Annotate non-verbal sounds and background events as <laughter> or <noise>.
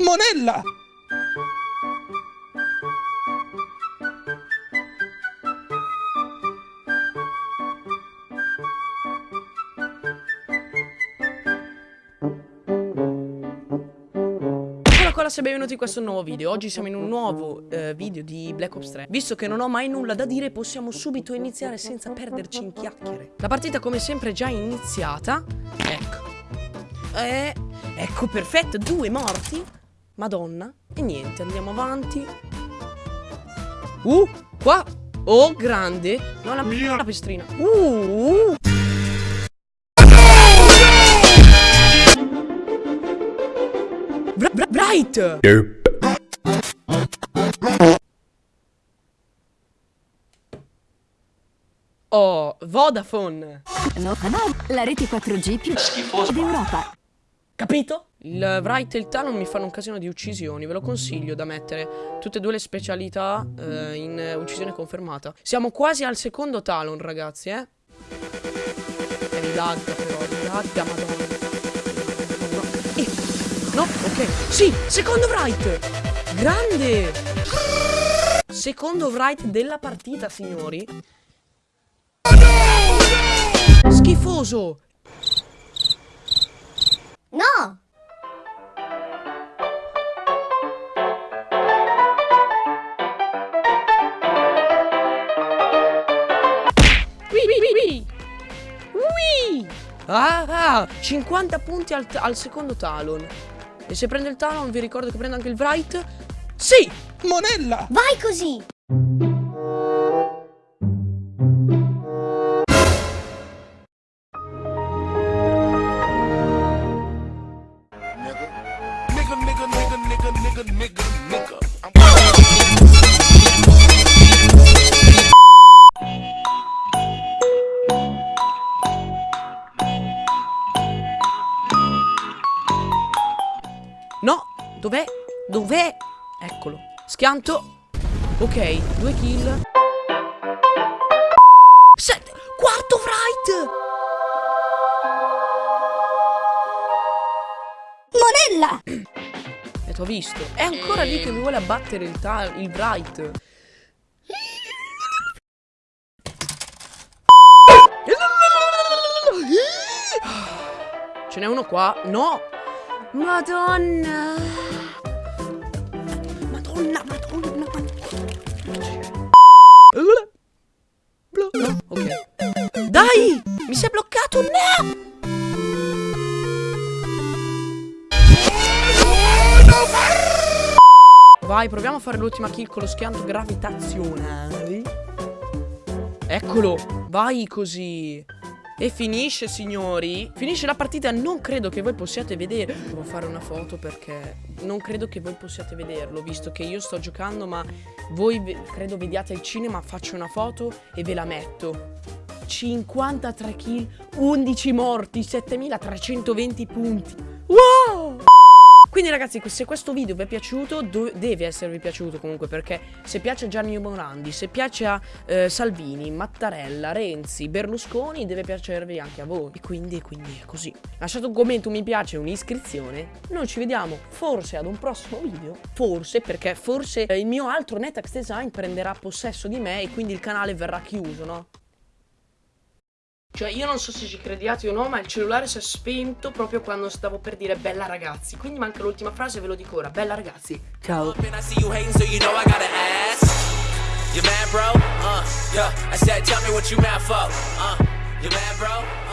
Monella! Ragazzi e benvenuti in questo nuovo video. Oggi siamo in un nuovo eh, video di Black Ops 3 Visto che non ho mai nulla da dire possiamo subito iniziare senza perderci in chiacchiere. La partita come sempre è già iniziata. Ecco. Eh, Ecco perfetto, due morti. Madonna. E niente, andiamo avanti. Uh, qua. Oh, grande. No, la, la pestrina. Uh, uh. Bright! Oh, Vodafone! No, no, la rete 4G più schifosa d'Europa. Capito? Il Bright e il Talon mi fanno un casino di uccisioni, ve lo consiglio da mettere tutte e due le specialità eh, in uccisione confermata. Siamo quasi al secondo Talon, ragazzi, eh? E mi lagga però, mi lagga, madonna. No, ok. Sì, secondo Wright. Grande. Secondo Wright della partita, signori. Schifoso. No. Ah, ah, 50 punti al, al secondo talon. E se prende il Talon vi ricordo che prende anche il Wright Sì! Monella! Vai così! No, dov'è? Dov'è? Eccolo. Schianto. Ok, due kill. Sette. Quarto fright. Monella. E <clears throat> t'ho visto. È ancora lì che mi vuole abbattere il, il bright. <gasps> Ce n'è uno qua. No. Madonna. Madonna, madonna, madonna. Ok. Dai! Mi sei bloccato, no! Vai, proviamo a fare l'ultima kill con lo schianto gravitazionale. Eccolo, vai così. E finisce signori. Finisce la partita. Non credo che voi possiate vedere. Devo fare una foto perché Non credo che voi possiate vederlo Visto che io sto giocando ma Voi credo vediate il cinema. Faccio una foto e ve la metto. 53 kill 11 morti 7320 punti quindi ragazzi se questo video vi è piaciuto deve esservi piaciuto comunque perché se piace a Gianni Morandi, se piace a eh, Salvini, Mattarella, Renzi, Berlusconi deve piacervi anche a voi. E quindi, quindi è così. Lasciate un commento, un mi piace, un'iscrizione. Noi ci vediamo forse ad un prossimo video, forse perché forse eh, il mio altro Netax Design prenderà possesso di me e quindi il canale verrà chiuso, no? Cioè io non so se ci crediate o no ma il cellulare si è spento proprio quando stavo per dire bella ragazzi Quindi manca l'ultima frase ve lo dico ora, bella ragazzi Ciao You mad bro? Uh, yeah. I said tell me what you mad for. Uh, you mad bro?